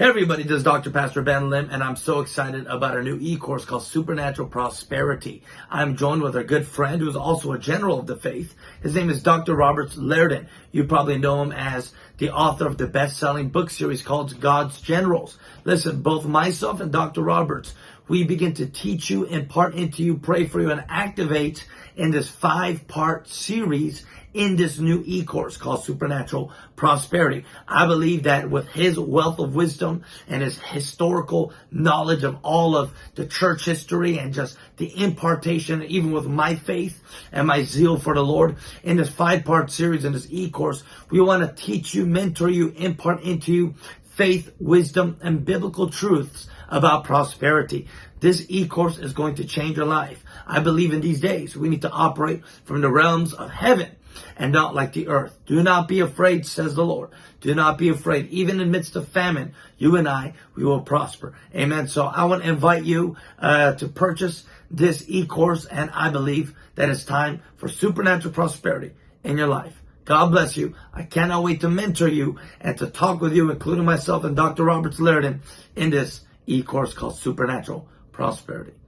Hey everybody, this is Dr. Pastor Ben Lim, and I'm so excited about our new e-course called Supernatural Prosperity. I'm joined with a good friend who's also a general of the faith. His name is Dr. Roberts Liardon. You probably know him as the author of the best-selling book series called God's Generals. Listen, both myself and Dr. Roberts, we begin to teach you, impart into you, pray for you, and activate in this five-part series in this new e-course called Supernatural Prosperity. I believe that with his wealth of wisdom and his historical knowledge of all of the church history and just the impartation, even with my faith and my zeal for the Lord, in this five-part series, in this e-course, we want to teach you, mentor you, impart into you faith, wisdom, and biblical truths about prosperity. This e-course is going to change your life. I believe in these days we need to operate from the realms of heaven and not like the earth. Do not be afraid, says the Lord. Do not be afraid. Even in midst of famine, you and I, we will prosper. Amen. So I want to invite you uh, to purchase this e-course, and I believe that it's time for supernatural prosperity in your life. God bless you. I cannot wait to mentor you and to talk with you, including myself and Dr. Roberts Liardon, in this e-course called Supernatural Prosperity.